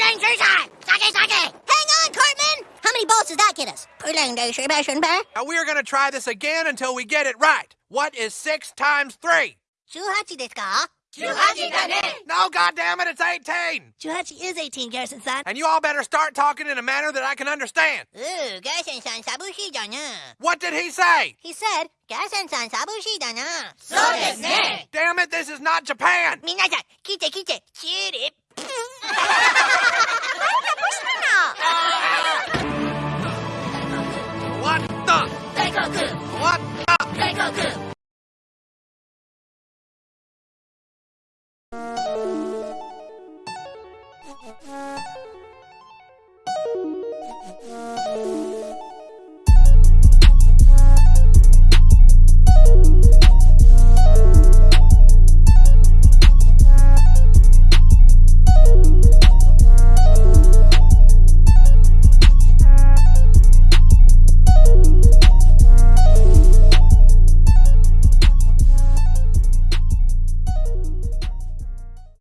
Hang on, Cartman! How many balls does that get us? Now we are going to try this again until we get it right. What is six times three? 18ですか No, goddamn it, it's 18. 18 is 18, Garrison-san. And you all better start talking in a manner that I can understand. Ooh, Garrison-san 寂しいだな。 What did he say? He said, Garrison-san 寂しいだな。 Damn it, this is not Japan. 皆さん、来て来て、チューリップ。